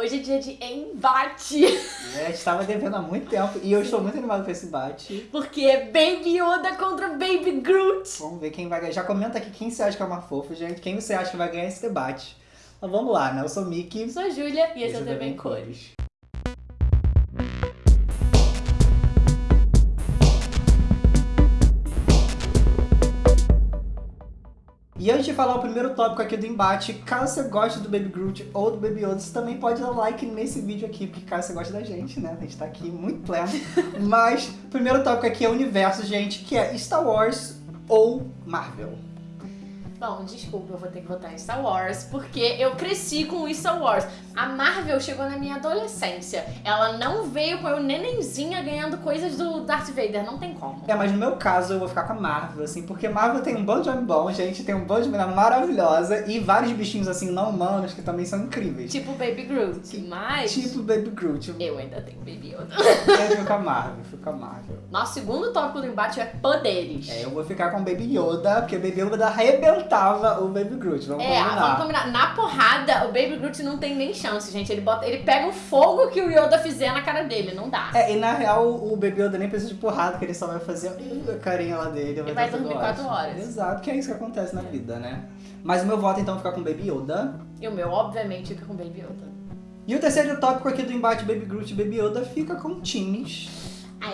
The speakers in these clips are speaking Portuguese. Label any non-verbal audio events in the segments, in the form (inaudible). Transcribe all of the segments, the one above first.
Hoje é dia de embate. É, a gente tava devendo há muito tempo e eu estou muito animado com esse embate. Porque é Baby Yoda contra Baby Groot. Vamos ver quem vai ganhar. Já comenta aqui quem você acha que é uma fofa, gente. Quem você acha que vai ganhar esse debate. Mas vamos lá, né? Eu sou o Mickey. Eu sou a Júlia e esse é o TV em Cores. E antes de falar o primeiro tópico aqui do embate, caso você goste do Baby Groot ou do Baby Yoda, você também pode dar like nesse vídeo aqui, porque caso você goste da gente, né? A gente tá aqui muito pleno. (laughs) Mas o primeiro tópico aqui é o universo, gente, que é Star Wars ou Marvel. Bom, desculpa, eu vou ter que votar em Star Wars, porque eu cresci com Star Wars. A Marvel chegou na minha adolescência. Ela não veio com eu nenenzinha ganhando coisas do Darth Vader, não tem como. É, mas no meu caso eu vou ficar com a Marvel, assim, porque Marvel tem um bando de homem bom, gente, tem um bando de menina maravilhosa e vários bichinhos, assim, não humanos que também são incríveis. Tipo Baby Groot, mas... Tipo Baby Groot. Eu ainda tenho Baby Yoda. Eu fico com a Marvel, fico com a Marvel. Nosso segundo tópico do embate é poderes. É, eu vou ficar com Baby Yoda, porque Baby Yoda arrebentava o Baby Groot, vamos É, combinar. vamos combinar. Na porrada, o Baby Groot não tem nem chance, gente. Ele, bota, ele pega o fogo que o Yoda fizer na cara dele, não dá. É, e na real o Baby Yoda nem precisa de porrada, que ele só vai fazer a carinha lá dele. E vai dormir quatro horas. Exato, que é isso que acontece na vida, né? Mas o meu voto então fica com Baby Yoda. E o meu, obviamente, fica com Baby Yoda. E o terceiro tópico aqui do embate Baby Groot e Baby Yoda fica com times.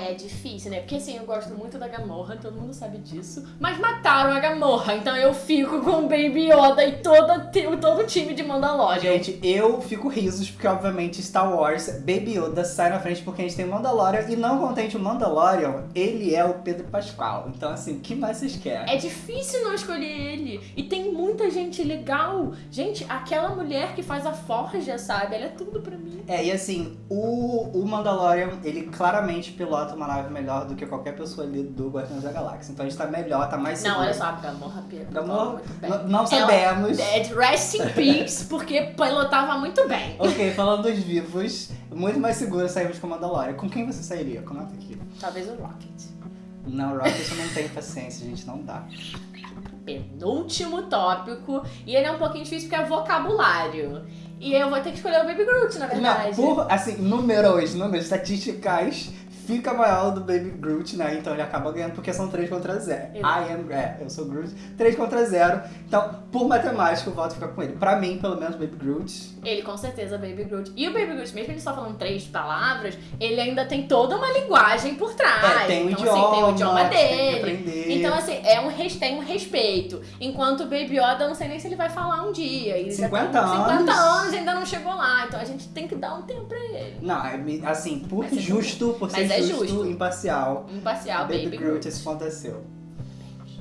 É difícil, né? Porque assim, eu gosto muito da Gamorra, todo mundo sabe disso. Mas mataram a Gamorra, então eu fico com o Baby Yoda e todo, todo o time de Mandalorian. Gente, eu fico risos porque, obviamente, Star Wars, Baby Yoda sai na frente porque a gente tem Mandalorian e não contente o Mandalorian, ele é o Pedro Pascal. Então, assim, o que mais vocês querem? É difícil não escolher ele. E tem muita gente legal. Gente, aquela mulher que faz a forja, sabe? Ela é tudo pra mim. É, e assim, o, o Mandalorian, ele claramente pilota uma nave melhor do que qualquer pessoa ali do Guardiões da Galáxia. Então a gente tá melhor, tá mais seguro. Não, olha só, a Gamorra pilotava Gamorra, muito bem. não sabemos. Ela, é, rest in peace, porque pilotava muito bem. (laughs) Ok, falando dos vivos, muito mais seguro sairmos com o Mandalorian. Com quem você sairia? Comenta aqui. Talvez o Rocket. Não, Rocket eu não tenho paciência, gente, não dá. penúltimo tópico. E ele é um pouquinho difícil porque é vocabulário. E eu vou ter que escolher o Baby Groot, na verdade. Não, por, assim, números, números estatísticas, fica maior do Baby Groot, né? Então ele acaba ganhando porque são 3 contra 0. I am, é, eu sou Groot, 3 contra 0. Então, por matemática, o voto fica com ele. Pra mim, pelo menos, Baby Groot. Ele com certeza Baby Groot. E o Baby Groot, mesmo ele só falando três palavras, ele ainda tem toda uma linguagem por trás. é, tem o então, idioma, assim, tem o idioma dele. Então, assim, é um, tem um respeito. Enquanto o Baby Yoda, eu não sei nem se ele vai falar um dia. Ele já 50 tá com 50 anos. anos e ainda não chegou lá. Então a gente tem que dar um tempo pra ele. Não, é assim, por Mas é justo, por ser é justo, justo. imparcial, Imparcial, Baby, Baby, Groot, Groot. é seu.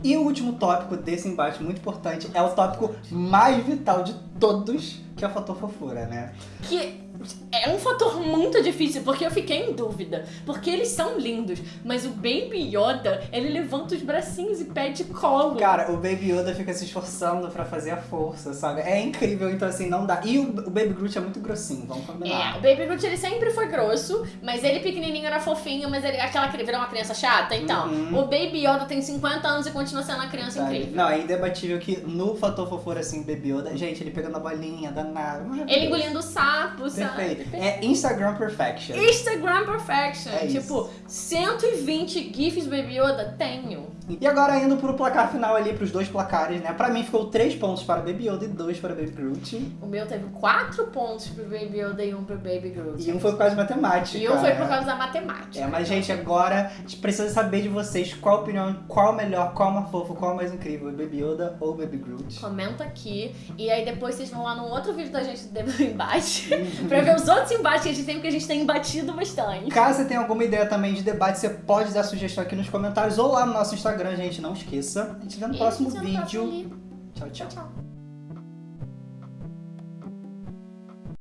E o último tópico desse embate muito importante é o tópico mais vital de todos, que é o fator fofura, né? Que é um fator muito difícil, porque eu fiquei em dúvida. Porque eles são lindos, mas o Baby Yoda, ele levanta os bracinhos e pede colo. Cara, o Baby Yoda fica se esforçando pra fazer a força, sabe? É incrível, então assim, não dá. E o, Baby Groot é muito grossinho, vamos É, combinar. o Baby Groot ele sempre foi grosso, mas ele pequenininho era fofinho, mas ele aquela que virou uma criança chata. Então, Uhum. o Baby Yoda tem 50 anos e continua sendo uma criança Sabe? incrível. Não, é indebatível que no fator fofura, assim, Baby Yoda, gente, ele pegando a bolinha, danado. maravilhoso. Ele engolindo o sapo, sabe? Perfeito. É Instagram Perfection. Instagram Perfection. É isso. tipo, 120 GIFs Baby Yoda? Tenho. E agora indo pro placar final ali, pros dois placares, né? Pra mim ficou 3 pontos para Baby Yoda e 2 para Baby Groot. O meu teve 4 pontos pro Baby Yoda e um pro Baby Groot. E um foi por causa de matemática. E um foi por causa da matemática. É, mas gente, agora a gente precisa saber de vocês qual a opinião, qual o melhor, qual é o mais fofo, qual é mais incrível, Baby Yoda ou Baby Groot. Comenta aqui. E aí depois vocês vão lá num outro vídeo da gente do embate. (laughs) pra ver os outros embates que a gente tem, porque a gente tem embatido bastante. Caso você tenha alguma ideia também de debate, você pode dar sugestão aqui nos comentários ou lá no nosso Instagram, gente, não esqueça. A gente vê no E próximo no vídeo. próximo. Tchau, tchau. Tchau, tchau.